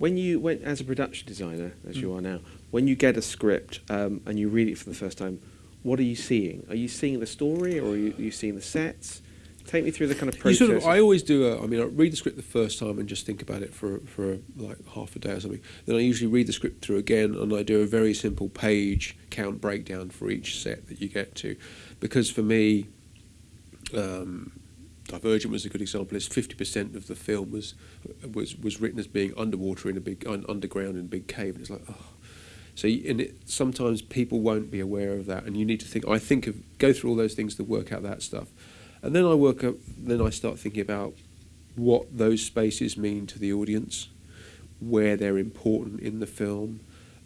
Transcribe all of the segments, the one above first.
When you went as a production designer, as Mm. you are now, when you get a script um, and you read it for the first time, what are you seeing? Are you seeing the story, or are you, are you seeing the sets? Take me through the kind of You process. sort of, I always do. A, I mean, I read the script the first time and just think about it for for like half a day or something. Then I usually read the script through again, and I do a very simple page count breakdown for each set that you get to, because for me, um, Divergent was a good example. It's fifty percent of the film was was was written as being underwater in a big un, underground in a big cave, and it's like oh. So and it, sometimes people won't be aware of that, and you need to think. I think of go through all those things to work out that stuff, and then I work up. Then I start thinking about what those spaces mean to the audience, where they're important in the film,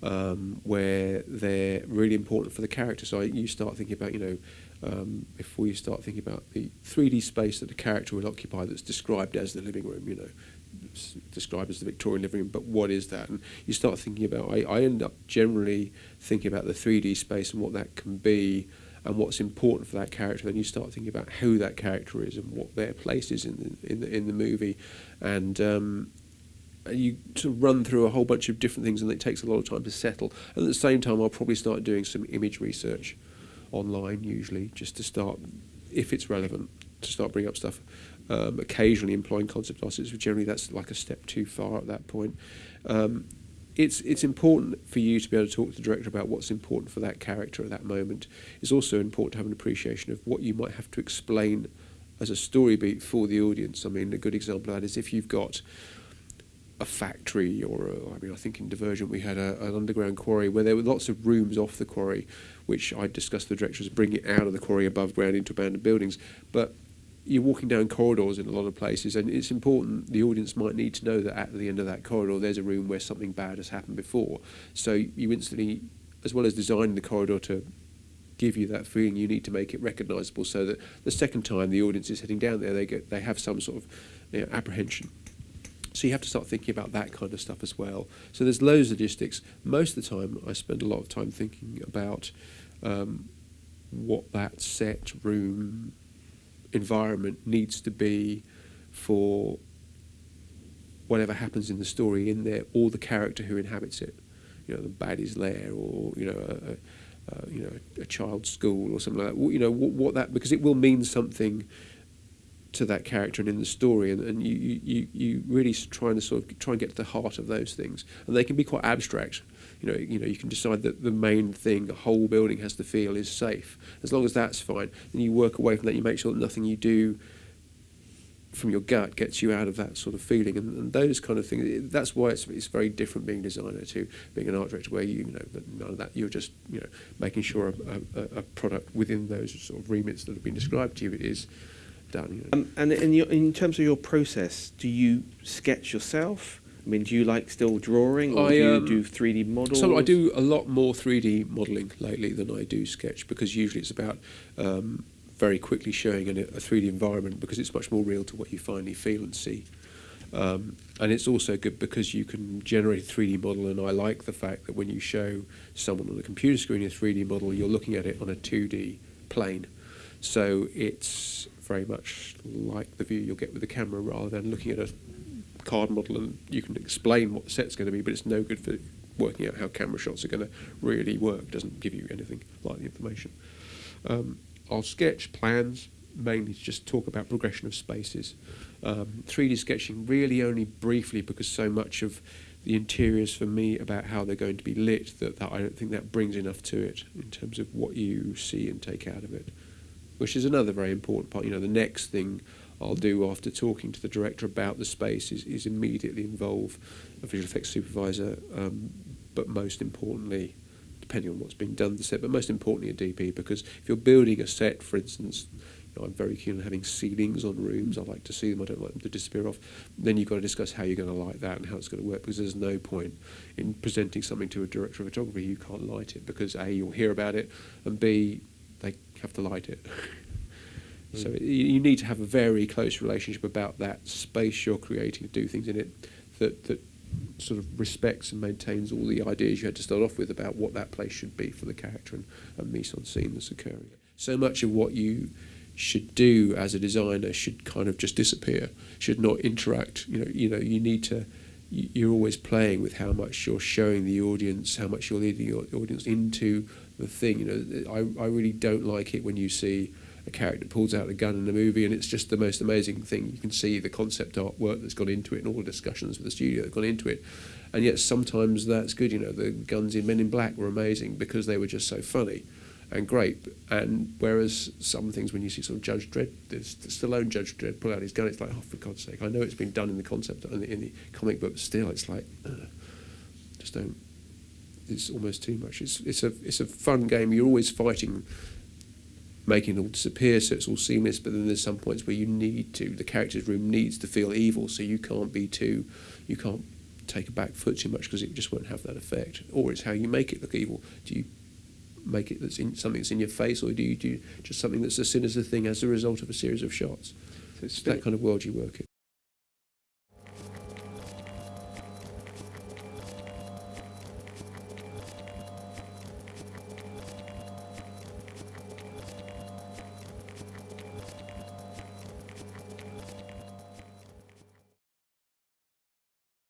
um, where they're really important for the character. So you start thinking about, you know, um, if we start thinking about the 3D space that the character will occupy that's described as the living room, you know, described as the Victorian living room, but what is that? And you start thinking about, I, I end up generally thinking about the 3D space and what that can be and what's important for that character. Then you start thinking about who that character is and what their place is in the, in the, in the movie. And um, and you of run through a whole bunch of different things, and it takes a lot of time to settle. And at the same time, I'll probably start doing some image research online, usually, just to start, if it's relevant, to start bringing up stuff. Um, occasionally employing concept artists, but generally that's like a step too far at that point. Um, it's it's important for you to be able to talk to the director about what's important for that character at that moment. It's also important to have an appreciation of what you might have to explain as a story beat for the audience. I mean, a good example of that is if you've got a factory or a, I mean I think in Divergent we had a, an underground quarry where there were lots of rooms off the quarry which I discussed with the directors bringing out of the quarry above ground into abandoned buildings. But you're walking down corridors in a lot of places and it's important the audience might need to know that at the end of that corridor there's a room where something bad has happened before. So you instantly as well as designing the corridor to give you that feeling you need to make it recognizable so that the second time the audience is heading down there they get they have some sort of you know, apprehension. So you have to start thinking about that kind of stuff as well. So there's loads of logistics. Most of the time, I spend a lot of time thinking about um, what that set room environment needs to be for whatever happens in the story in there, or the character who inhabits it. You know, the baddie's lair, or you know, a, a, uh, you know, a child's school, or something like that. You know, what, what that because it will mean something to that character and in the story, and, and you, you, you really trying to sort of try and get to the heart of those things, and they can be quite abstract. You know, you know, you can decide that the main thing a whole building has to feel is safe. As long as that's fine, then you work away from that. You make sure that nothing you do from your gut gets you out of that sort of feeling, and, and those kind of things. That's why it's it's very different being a designer to being an art director, where you, you know none of that. You're just you know making sure a, a, a product within those sort of remits that have been described to you is done. Um, and in, your, in terms of your process, do you sketch yourself? I mean, do you like still drawing, or I, do you um, do 3D models? So I do a lot more 3D modelling lately than I do sketch because usually it's about um, very quickly showing an, a 3D environment because it's much more real to what you finally feel and see. Um, and it's also good because you can generate a 3D model, and I like the fact that when you show someone on a computer screen a 3D model, you're looking at it on a 2D plane. So it's very much like the view you'll get with the camera rather than looking at a card model and you can explain what the set's going to be, but it's no good for working out how camera shots are going to really work. Doesn't give you anything like the information. Um, I'll sketch plans mainly to just talk about progression of spaces. Um, 3D sketching really only briefly because so much of the interiors for me about how they're going to be lit that, that I don't think that brings enough to it in terms of what you see and take out of it, which is another very important part. You know, the next thing I'll do after talking to the director about the space is, is immediately involve a visual effects supervisor, um, but most importantly, depending on what's being done to the set, but most importantly a DP, because if you're building a set, for instance, you know, I'm very keen on having ceilings on rooms, I like to see them, I don't like them to disappear off, then you've got to discuss how you're going to light that and how it's going to work, because there's no point in presenting something to a director of photography you can't light it, because A, you'll hear about it, and B, they have to light it. So you, you need to have a very close relationship about that space you're creating to do things in it that that sort of respects and maintains all the ideas you had to start off with about what that place should be for the character and, and mise en scene that's occurring. So much of what you should do as a designer should kind of just disappear, should not interact. You know, you know, you need to you're always playing with how much you're showing the audience, how much you're leading your audience into the thing. You know, I, I really don't like it when you see a character pulls out a gun in a movie, and it's just the most amazing thing. You can see the concept artwork that's gone into it, and all the discussions with the studio that gone into it. And yet sometimes that's good. You know, the guns in Men in Black were amazing because they were just so funny and great. And whereas some things, when you see sort of Judge Dredd, there's Stallone Judge Dredd pull out his gun, it's like, oh, for God's sake! I know it's been done in the concept in the, in the comic book, but still, it's like, uh, just don't It's almost too much. It's it's a it's a fun game. You're always fighting, making it all disappear, so it's all seamless. But then there's some points where you need to. The character's room needs to feel evil, so you can't be too. You can't take a back foot too much because it just won't have that effect. Or it's how you make it look evil. Do you make it that's in something that's in your face, or do you do just something that's as sinister thing as a result of a series of shots? So it's It's that kind of world you work in.